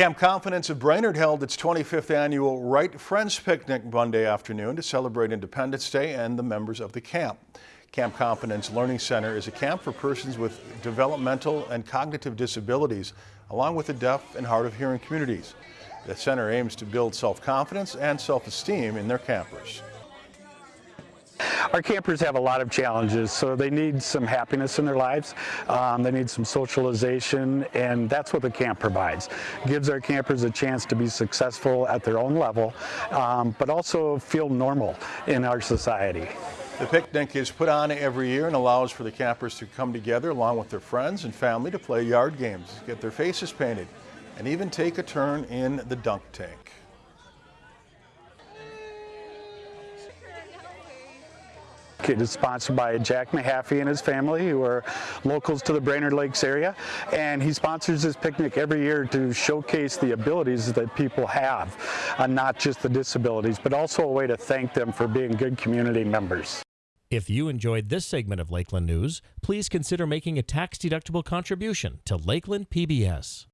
Camp Confidence of Brainerd held its 25th annual Right Friends Picnic Monday afternoon to celebrate Independence Day and the members of the camp. Camp Confidence Learning Center is a camp for persons with developmental and cognitive disabilities, along with the deaf and hard of hearing communities. The center aims to build self-confidence and self-esteem in their campers. Our campers have a lot of challenges, so they need some happiness in their lives. Um, they need some socialization, and that's what the camp provides. gives our campers a chance to be successful at their own level, um, but also feel normal in our society. The picnic is put on every year and allows for the campers to come together along with their friends and family to play yard games, get their faces painted, and even take a turn in the dunk tank. It is sponsored by Jack Mahaffey and his family, who are locals to the Brainerd Lakes area. And he sponsors this picnic every year to showcase the abilities that people have, uh, not just the disabilities, but also a way to thank them for being good community members. If you enjoyed this segment of Lakeland News, please consider making a tax-deductible contribution to Lakeland PBS.